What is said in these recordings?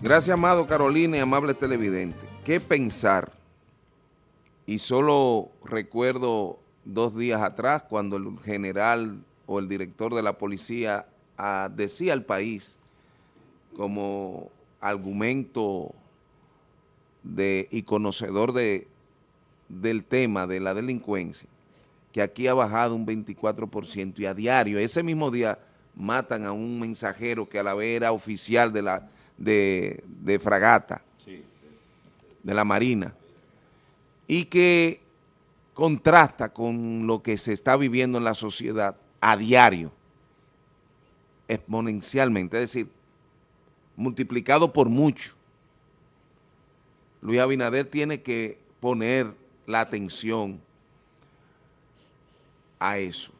Gracias, amado Carolina y amable televidente. ¿Qué pensar? Y solo recuerdo dos días atrás cuando el general o el director de la policía ah, decía al país como argumento y conocedor de, del tema de la delincuencia, que aquí ha bajado un 24% y a diario, ese mismo día matan a un mensajero que a la vez era oficial de la de, de fragata, de la Marina, y que contrasta con lo que se está viviendo en la sociedad a diario, exponencialmente, es decir, multiplicado por mucho. Luis Abinader tiene que poner la atención a eso.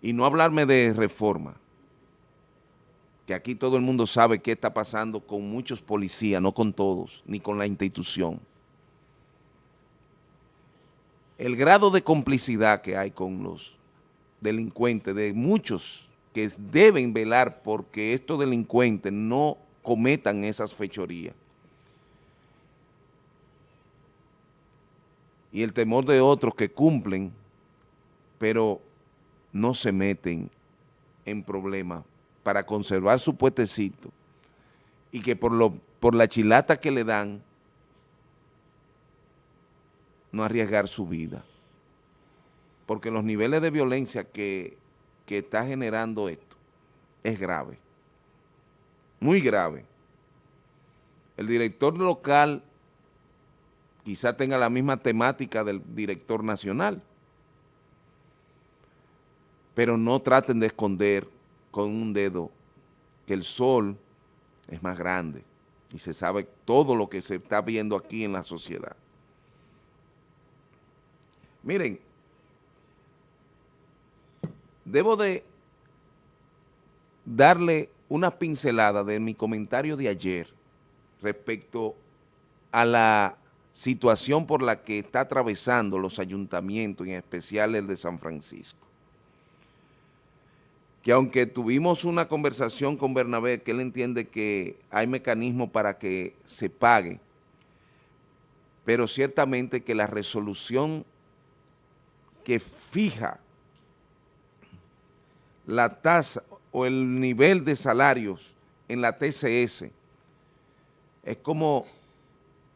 Y no hablarme de reforma, que aquí todo el mundo sabe qué está pasando con muchos policías, no con todos, ni con la institución. El grado de complicidad que hay con los delincuentes, de muchos que deben velar porque estos delincuentes no cometan esas fechorías. Y el temor de otros que cumplen, pero no se meten en problemas para conservar su puestecito y que por, lo, por la chilata que le dan, no arriesgar su vida. Porque los niveles de violencia que, que está generando esto es grave, muy grave. El director local quizá tenga la misma temática del director nacional, pero no traten de esconder con un dedo que el sol es más grande y se sabe todo lo que se está viendo aquí en la sociedad. Miren, debo de darle una pincelada de mi comentario de ayer respecto a la situación por la que está atravesando los ayuntamientos, en especial el de San Francisco que aunque tuvimos una conversación con Bernabé, que él entiende que hay mecanismos para que se pague, pero ciertamente que la resolución que fija la tasa o el nivel de salarios en la TCS es como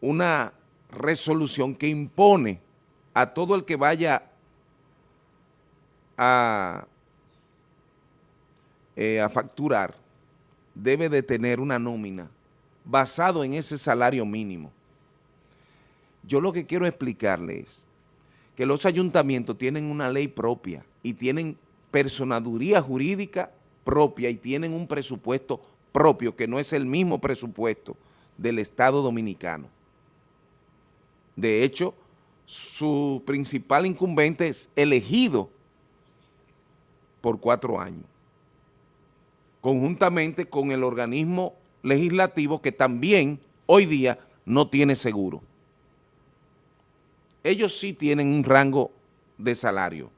una resolución que impone a todo el que vaya a eh, a facturar debe de tener una nómina basado en ese salario mínimo. Yo lo que quiero explicarles es que los ayuntamientos tienen una ley propia y tienen personaduría jurídica propia y tienen un presupuesto propio que no es el mismo presupuesto del Estado Dominicano. De hecho, su principal incumbente es elegido por cuatro años conjuntamente con el organismo legislativo que también hoy día no tiene seguro. Ellos sí tienen un rango de salario,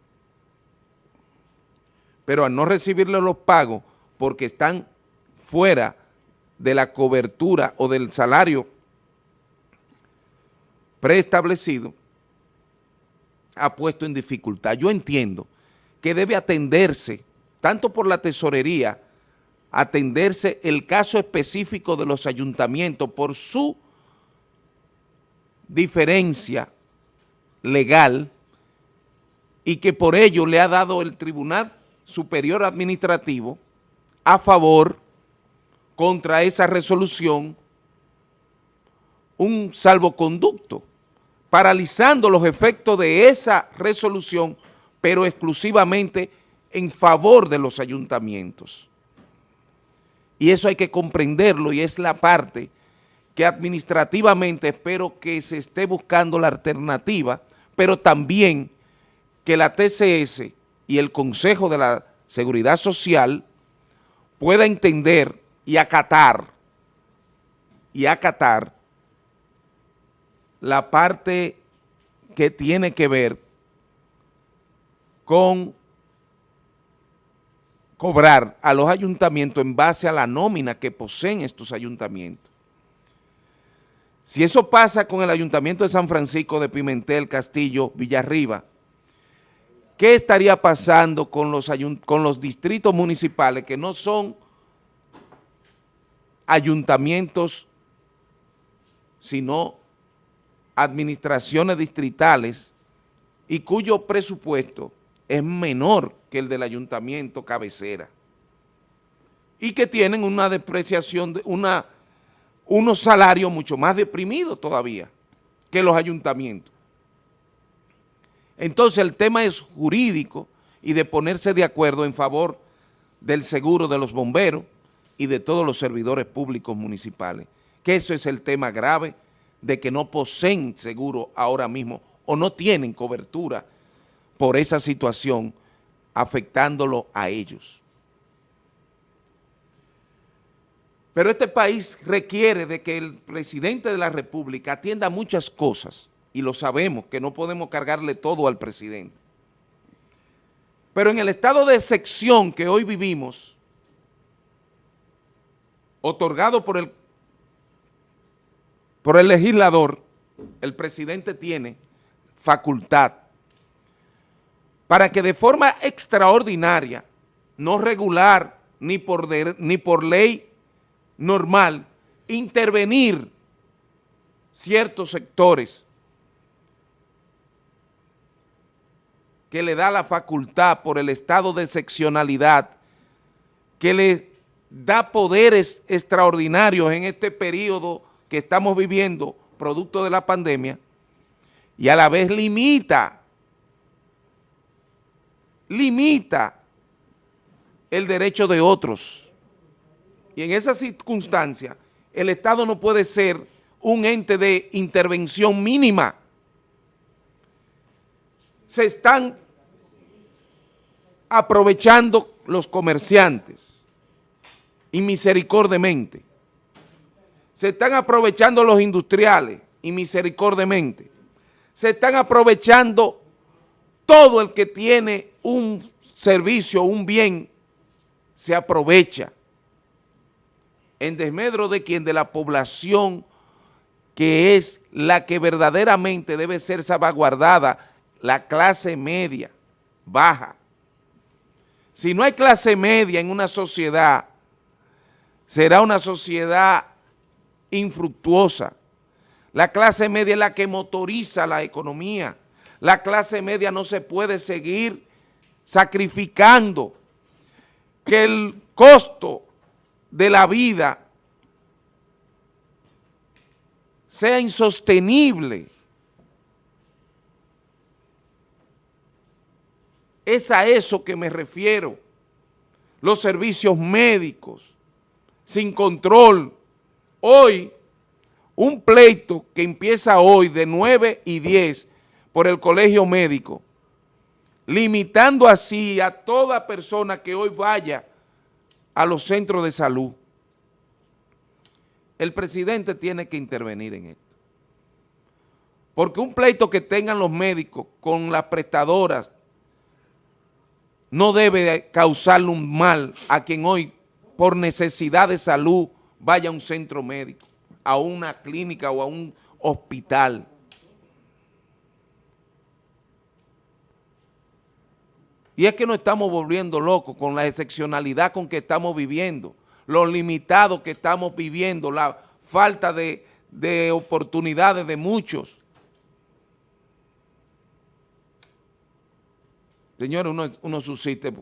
pero al no recibirle los pagos porque están fuera de la cobertura o del salario preestablecido, ha puesto en dificultad. Yo entiendo que debe atenderse tanto por la tesorería atenderse el caso específico de los ayuntamientos por su diferencia legal y que por ello le ha dado el Tribunal Superior Administrativo a favor contra esa resolución un salvoconducto, paralizando los efectos de esa resolución, pero exclusivamente en favor de los ayuntamientos. Y eso hay que comprenderlo y es la parte que administrativamente espero que se esté buscando la alternativa, pero también que la TCS y el Consejo de la Seguridad Social pueda entender y acatar, y acatar la parte que tiene que ver con cobrar a los ayuntamientos en base a la nómina que poseen estos ayuntamientos. Si eso pasa con el Ayuntamiento de San Francisco de Pimentel, Castillo, Villarriba, ¿qué estaría pasando con los, con los distritos municipales que no son ayuntamientos, sino administraciones distritales y cuyo presupuesto es menor que el del ayuntamiento cabecera y que tienen una depreciación, de una unos salarios mucho más deprimidos todavía que los ayuntamientos. Entonces el tema es jurídico y de ponerse de acuerdo en favor del seguro de los bomberos y de todos los servidores públicos municipales, que eso es el tema grave de que no poseen seguro ahora mismo o no tienen cobertura por esa situación afectándolo a ellos. Pero este país requiere de que el presidente de la República atienda muchas cosas, y lo sabemos, que no podemos cargarle todo al presidente. Pero en el estado de excepción que hoy vivimos, otorgado por el, por el legislador, el presidente tiene facultad para que de forma extraordinaria, no regular ni por, ni por ley normal intervenir ciertos sectores que le da la facultad por el estado de excepcionalidad, que le da poderes extraordinarios en este periodo que estamos viviendo, producto de la pandemia, y a la vez limita, limita el derecho de otros y en esa circunstancia, el Estado no puede ser un ente de intervención mínima. Se están aprovechando los comerciantes y misericordemente. Se están aprovechando los industriales y misericordemente. Se están aprovechando todo el que tiene un servicio, un bien, se aprovecha en desmedro de quien de la población que es la que verdaderamente debe ser salvaguardada, la clase media, baja. Si no hay clase media en una sociedad, será una sociedad infructuosa. La clase media es la que motoriza la economía. La clase media no se puede seguir sacrificando que el costo de la vida sea insostenible. Es a eso que me refiero. Los servicios médicos, sin control. Hoy, un pleito que empieza hoy de 9 y 10 por el colegio médico, limitando así a toda persona que hoy vaya a los centros de salud. El presidente tiene que intervenir en esto. Porque un pleito que tengan los médicos con las prestadoras no debe causarle un mal a quien hoy, por necesidad de salud, vaya a un centro médico, a una clínica o a un hospital. Y es que nos estamos volviendo locos con la excepcionalidad con que estamos viviendo, los limitados que estamos viviendo, la falta de, oportunidades de muchos. Señores, uno, uno subsiste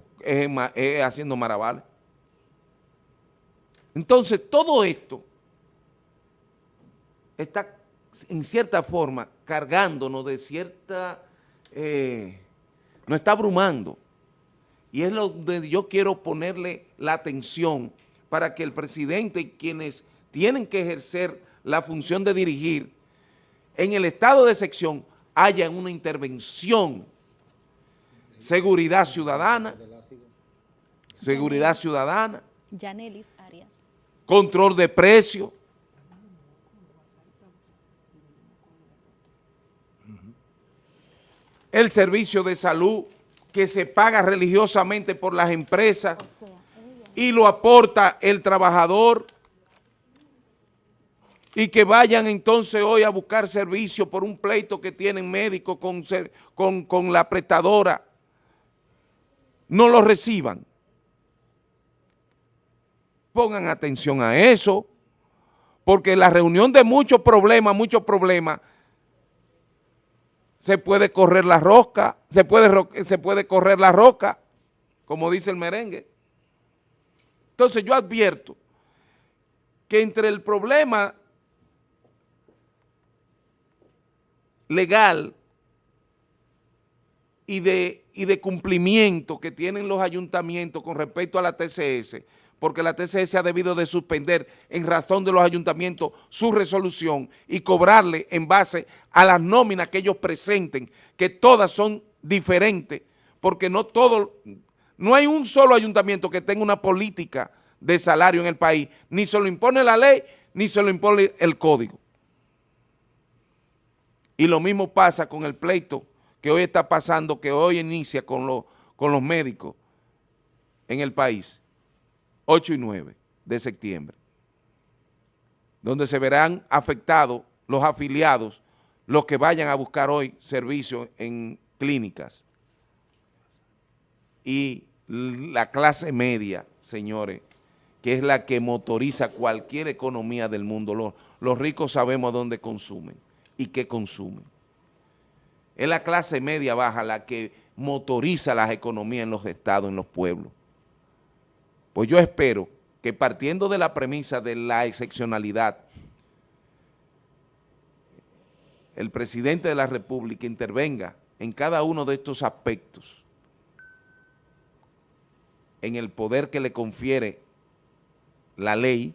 haciendo maravales. Entonces, todo esto está en cierta forma cargándonos de cierta... Eh, nos está abrumando. Y es lo donde yo quiero ponerle la atención para que el presidente y quienes tienen que ejercer la función de dirigir en el estado de sección haya una intervención. Seguridad ciudadana, seguridad ciudadana, control de precios, el servicio de salud que se paga religiosamente por las empresas y lo aporta el trabajador. y que vayan entonces hoy a buscar servicio por un pleito que tienen médicos con, con, con la prestadora, no lo reciban. Pongan atención a eso, porque la reunión de muchos problemas, muchos problemas, se puede correr la rosca, se puede, se puede correr la roca, como dice el merengue. Entonces yo advierto que entre el problema legal y de, y de cumplimiento que tienen los ayuntamientos con respecto a la TCS, porque la TCS ha debido de suspender en razón de los ayuntamientos su resolución y cobrarle en base a las nóminas que ellos presenten, que todas son diferentes, porque no todo, no hay un solo ayuntamiento que tenga una política de salario en el país, ni se lo impone la ley, ni se lo impone el código. Y lo mismo pasa con el pleito que hoy está pasando, que hoy inicia con, con los médicos en el país, 8 y 9 de septiembre, donde se verán afectados los afiliados, los que vayan a buscar hoy servicios en clínicas. Y la clase media, señores, que es la que motoriza cualquier economía del mundo. Los, los ricos sabemos dónde consumen y qué consumen. Es la clase media baja la que motoriza las economías en los estados, en los pueblos. Pues yo espero que partiendo de la premisa de la excepcionalidad, el presidente de la República intervenga en cada uno de estos aspectos, en el poder que le confiere la ley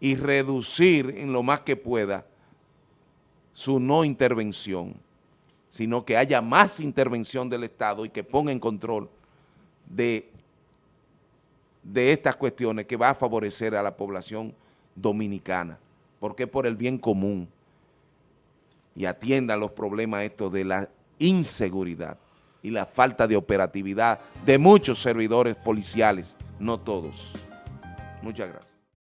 y reducir en lo más que pueda su no intervención, sino que haya más intervención del Estado y que ponga en control de, de estas cuestiones que va a favorecer a la población dominicana, porque por el bien común y atienda los problemas estos de la inseguridad y la falta de operatividad de muchos servidores policiales, no todos. Muchas gracias.